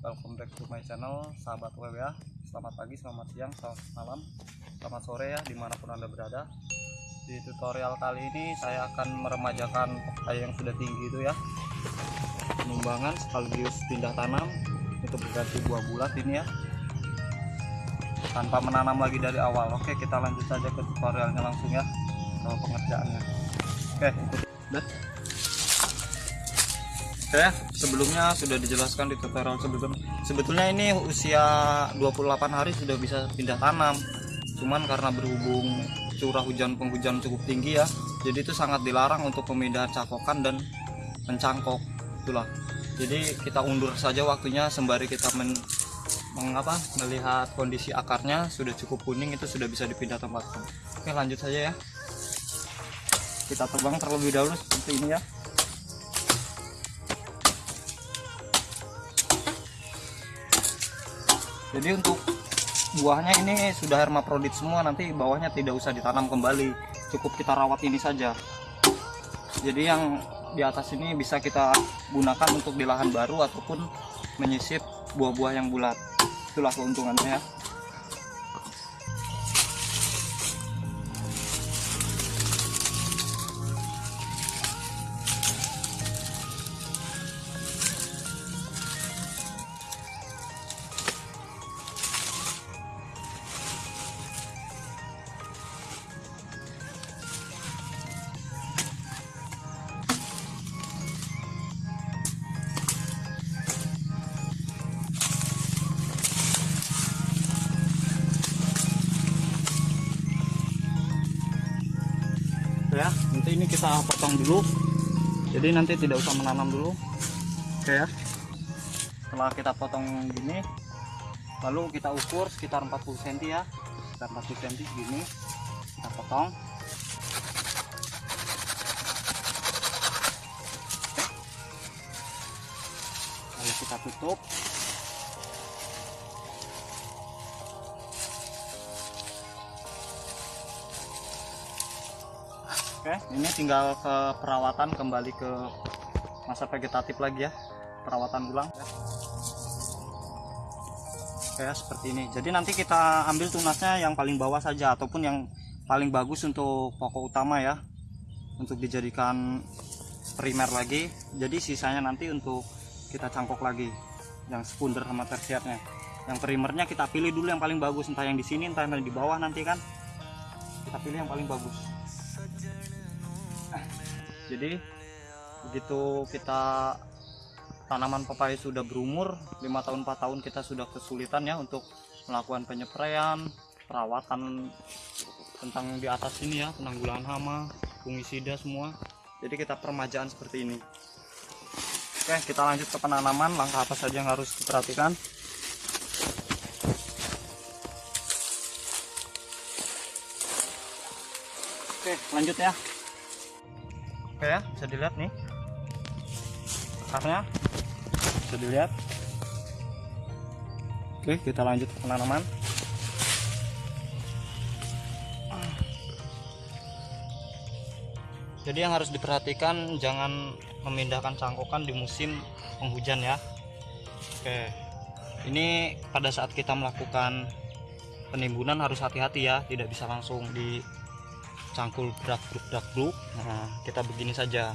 welcome back to my channel sahabat WWA Selamat pagi, selamat siang, selamat malam, selamat sore ya di mana pun anda berada. Di tutorial kali ini saya akan meremajakan pepaya yang sudah tinggi itu ya. Penumbangan sekaligus pindah tanam untuk berganti buah bulat ini ya. Tanpa menanam lagi dari awal. Oke kita lanjut saja ke tutorialnya langsung ya Ke pengerjaannya. Oke Dah. Oke, sebelumnya sudah dijelaskan di tutorial sebelum sebetulnya ini usia 28 hari sudah bisa pindah tanam. Cuman karena berhubung curah hujan penghujan cukup tinggi ya, jadi itu sangat dilarang untuk pemindahan cakokan dan mencangkok. Itulah. Jadi kita undur saja waktunya sembari kita men mengapa melihat kondisi akarnya sudah cukup kuning itu sudah bisa dipindah tempatkan. Oke, lanjut saja ya. Kita terbang terlebih dahulu seperti ini ya. Jadi untuk buahnya ini sudah hermaprodit semua nanti bawahnya tidak usah ditanam kembali. Cukup kita rawat ini saja. Jadi yang di atas ini bisa kita gunakan untuk di lahan baru ataupun menyisip buah-buah yang bulat. Itulah keuntungannya ya kita potong dulu. Jadi nanti tidak usah menanam dulu. Oke ya. Setelah kita potong gini lalu kita ukur sekitar 40 cm ya. Sekitar 40 cm gini. Kita potong. Lalu kita tutup Oke, ini tinggal ke perawatan kembali ke masa vegetatif lagi ya, perawatan ulang. Oke, seperti ini. Jadi nanti kita ambil tunasnya yang paling bawah saja ataupun yang paling bagus untuk pokok utama ya, untuk dijadikan primer lagi. Jadi sisanya nanti untuk kita cangkok lagi, yang sekunder sama tersiernya. Yang primernya kita pilih dulu yang paling bagus, entah yang di sini, entah yang di bawah nanti kan. Kita pilih yang paling bagus jadi begitu kita tanaman pepaya sudah berumur 5 tahun 4 tahun kita sudah kesulitan ya untuk melakukan penyepraian perawatan tentang di atas ini ya penanggulangan hama fungisida semua. Jadi kita permajaan seperti ini. Oke kita lanjut ke penanaman. Langkah apa saja yang harus diperhatikan? Oke lanjut ya oke ya bisa dilihat nih. Akarnya bisa dilihat. Oke kita lanjut penanaman. Jadi yang harus diperhatikan jangan memindahkan cangkokan di musim penghujan ya. Oke. Ini pada saat kita melakukan penimbunan harus hati-hati ya tidak bisa langsung di cangkul brak bruk brak bruk. Nah kita begini saja.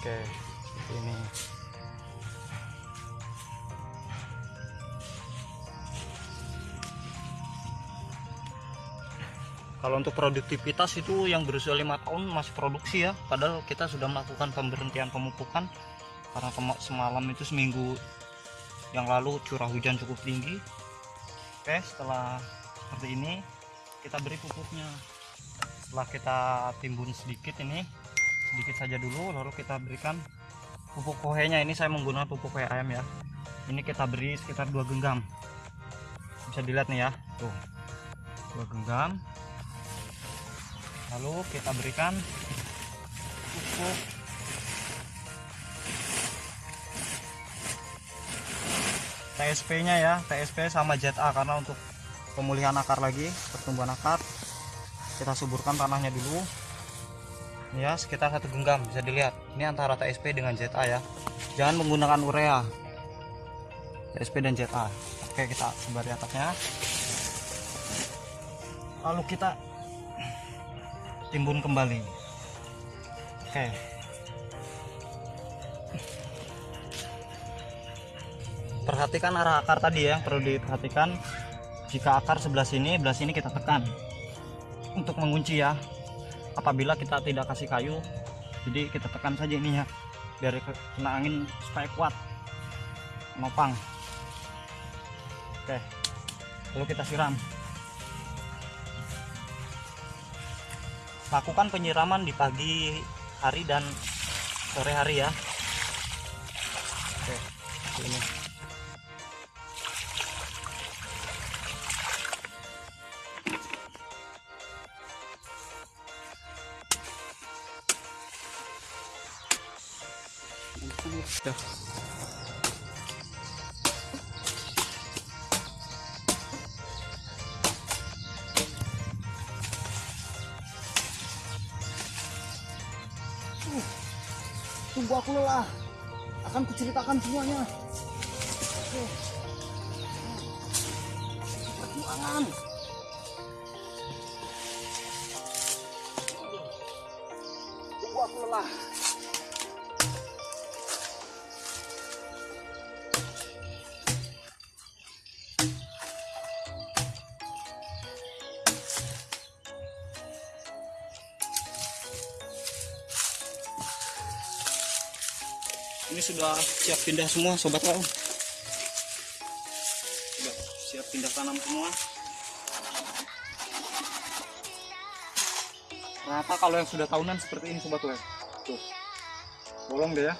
Oke seperti ini. Kalau untuk produktivitas itu yang berusia lima tahun masih produksi ya. Padahal kita sudah melakukan pemberhentian pemupukan karena semalam itu seminggu yang lalu curah hujan cukup tinggi. Oke setelah seperti ini kita beri pupuknya setelah kita timbun sedikit ini sedikit saja dulu lalu kita berikan pupuk kohenya. Ini saya menggunakan pupuk kohe ayam ya. Ini kita beri sekitar dua genggam. Bisa dilihat nih ya. Tuh. Dua genggam. Lalu kita berikan pupuk TSP nya ya. TSP sama ZA karena untuk pemulihan akar lagi pertumbuhan akar kita suburkan tanahnya dulu. Ya sekitar satu genggam bisa dilihat. Ini antara TSP dengan ZA ya. Jangan menggunakan urea. TSP dan ZA oke kita sebar di atasnya. Lalu kita timbun kembali. Oke. Perhatikan arah akar tadi ya perlu diperhatikan. Jika akar sebelah sini sebelah sini kita tekan untuk mengunci ya. Apabila kita tidak kasih kayu jadi kita tekan saja ininya biar kena angin supaya kuat. Nopang oke lalu kita siram. Lakukan penyiraman di pagi hari dan sore hari ya. Oke ini Uh, tunggu aku lelah. Akan kuceritakan semuanya. Perjuangan. Tunggu aku lelah. Ini sudah siap pindah semua sobat kawan sudah siap pindah tanam semua. Rata kalau yang sudah tahunan seperti ini sobat kawan tuh. Bolong deh ya.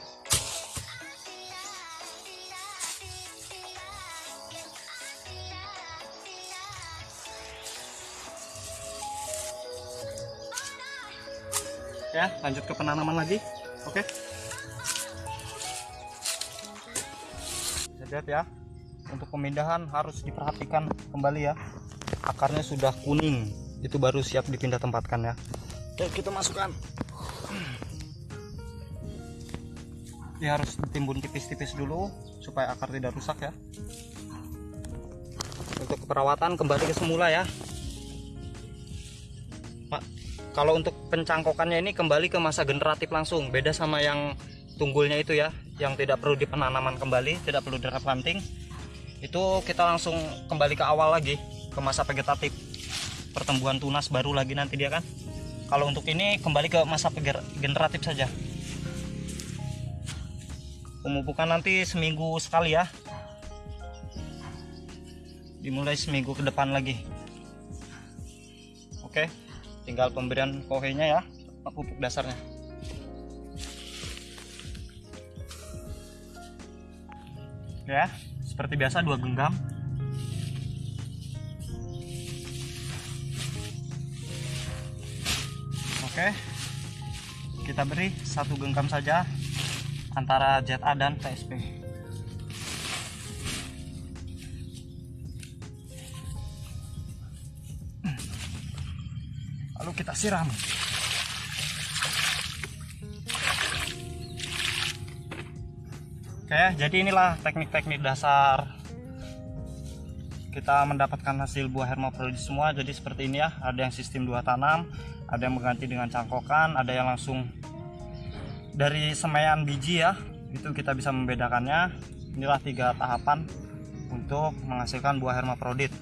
Ya lanjut ke penanaman lagi. Oke lihat ya. Untuk pemindahan harus diperhatikan kembali ya. Akarnya sudah kuning. Itu baru siap dipindah tempatkan ya. Oke kita masukkan. Ini harus ditimbun tipis-tipis dulu supaya akar tidak rusak ya. Untuk perawatan kembali ke semula ya. Pak kalau untuk pencangkokannya ini kembali ke masa generatif langsung. Beda sama yang tunggulnya itu ya yang tidak perlu dipenanaman kembali tidak perlu direplanting itu kita langsung kembali ke awal lagi ke masa vegetatif. Pertumbuhan tunas baru lagi nanti dia kan. Kalau untuk ini kembali ke masa generatif saja. Pemupukan nanti seminggu sekali ya. Dimulai seminggu ke depan lagi. Oke tinggal pemberian kohenya ya pupuk dasarnya ya seperti biasa dua genggam. Oke kita beri satu genggam saja antara ZA dan TSP lalu kita siram Oke, jadi inilah teknik-teknik dasar kita mendapatkan hasil buah hermaprodit semua. Jadi seperti ini ya, ada yang sistem dua tanam, ada yang mengganti dengan cangkokan, ada yang langsung dari semaian biji ya. Itu kita bisa membedakannya. Inilah tiga tahapan untuk menghasilkan buah hermaprodit.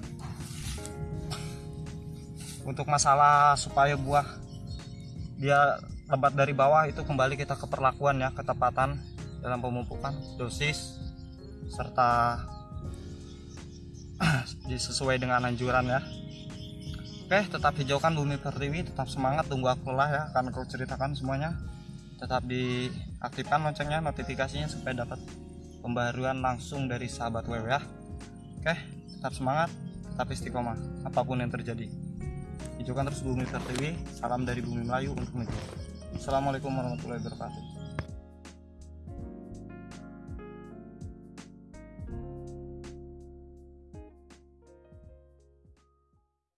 Untuk masalah supaya buah dia lebat dari bawah itu kembali kita ke perlakuan ya, ketepatan dalam pemupukan dosis serta sesuai dengan anjuran ya. Oke tetap hijaukan bumi pertiwi tetap semangat tunggu aku lah ya akan aku ceritakan semuanya. Tetap diaktifkan loncengnya notifikasinya supaya dapat pembaruan langsung dari sahabat WW ya oke tetap semangat tetap istiqomah apa pun yang terjadi. Hijaukan terus bumi pertiwi salam dari bumi Melayu untuk negeri Assalamualaikum warahmatullahi wabarakatuh